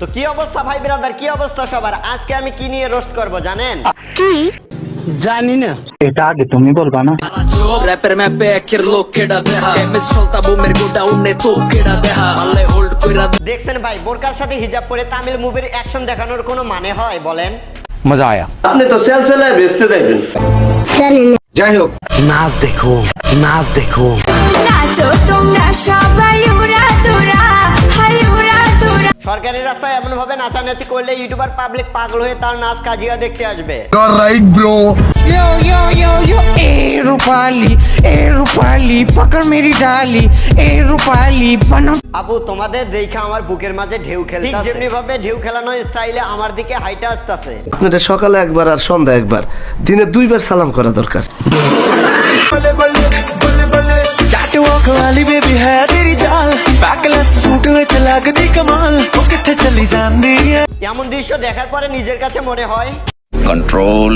তো কি অবস্থা ভাই ব্রাদার? কি অবস্থা সবার? আজকে আমি কি নিয়ে রোস্ট করব জানেন? কি? জানি না। এটা আগে তুমি বলবা না। Rapper med bäker lock কেডা দেহা। এমএস চলতা বোমের গোটা উন্নে তো কেডা দেহা। আল্লে হোল্ড কইরা দেখছেন ভাই বোরকার সাথে হিজাব পরে তামিল মুভির অ্যাকশন দেখানোর কোনো মানে হয় বলেন? মজা আয়া। আপনি তো সেল সেলায় বেচতে যাইবেন। যাই হোক নাচ দেখো নাচ দেখো। নাচো তোমরা সবাই সরকারি রাস্তায় এমনভাবে নাচানাচি করলে ইউটিউবার পাবলিক পাগল হয়ে তার নাচ কাজিয়া দেখতে আসবে। রাইট ব্রো তোমাদের দেখে আমার বুকের মাঝে ঢেউ খেলে ভাবে ঢেউ খেলানো স্টাইলে আমার দিকে হাইটা আসতেছে। আপনারা সকালে একবার আর সন্ধ্যা একবার। দিনে দুইবার সালাম করা দরকার। বলে বলে বলে বলে লাগদি কমাল ও কিথে চলি জান্দি এমন দৃশ্য দেখার পরে নিজের কাছে মনে হয়। কন্ট্রোল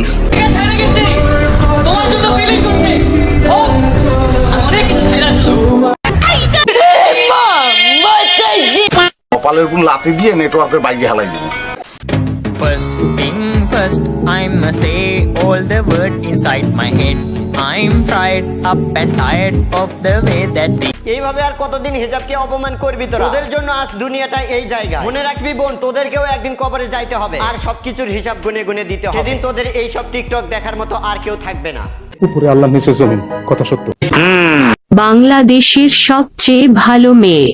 তোমার জন্য ফিলিং করছে। কপালের উপর লাথি দিয়ে নেটওয়ার্কের বাইকে হালাই দিবি। First thing first, I'ma say all the word inside my head. I'm fried up and tired of the way that they এইভাবে আর কতদিন হিজাবকে অপমান করবি তোরা? তোদের জন্য আজ দুনিয়াটা এই জায়গা। মনে রাখবি বোন তোদেরকেও একদিন কবরে যাইতে হবে। আর সবকিছুর হিসাব গুনে গুনে দিতে হবে। সেদিন তোদের এই সব টিকটক দেখার মতো আর কেউ থাকবে না। উপরে আল্লাহ নিচে জমিন কথা সত্য। বাংলাদেশের সবচেয়ে ভালো মেয়ে।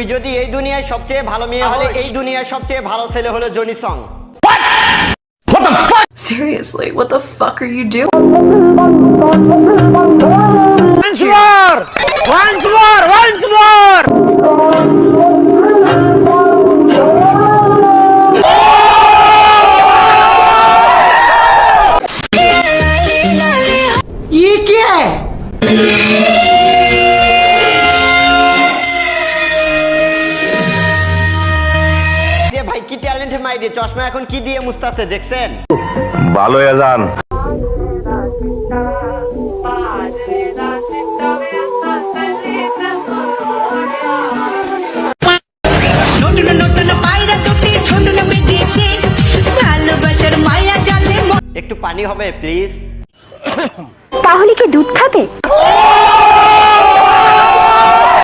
তুই যদি এই দুনিয়ায় সবচেয়ে ভালো মেয়ে হলে এই দুনিয়ায় সবচেয়ে ভালো ছেলে হলো Johnny song. Seriously, what the fuck are you doing? কি ট্যালেন্ট মাইরে চশমা এখন কি দিয়ে মুস্তাছে দেখছেন? ভালো মন একটু পানি হবে প্লিজ তাহলে কি দুধ খাবে?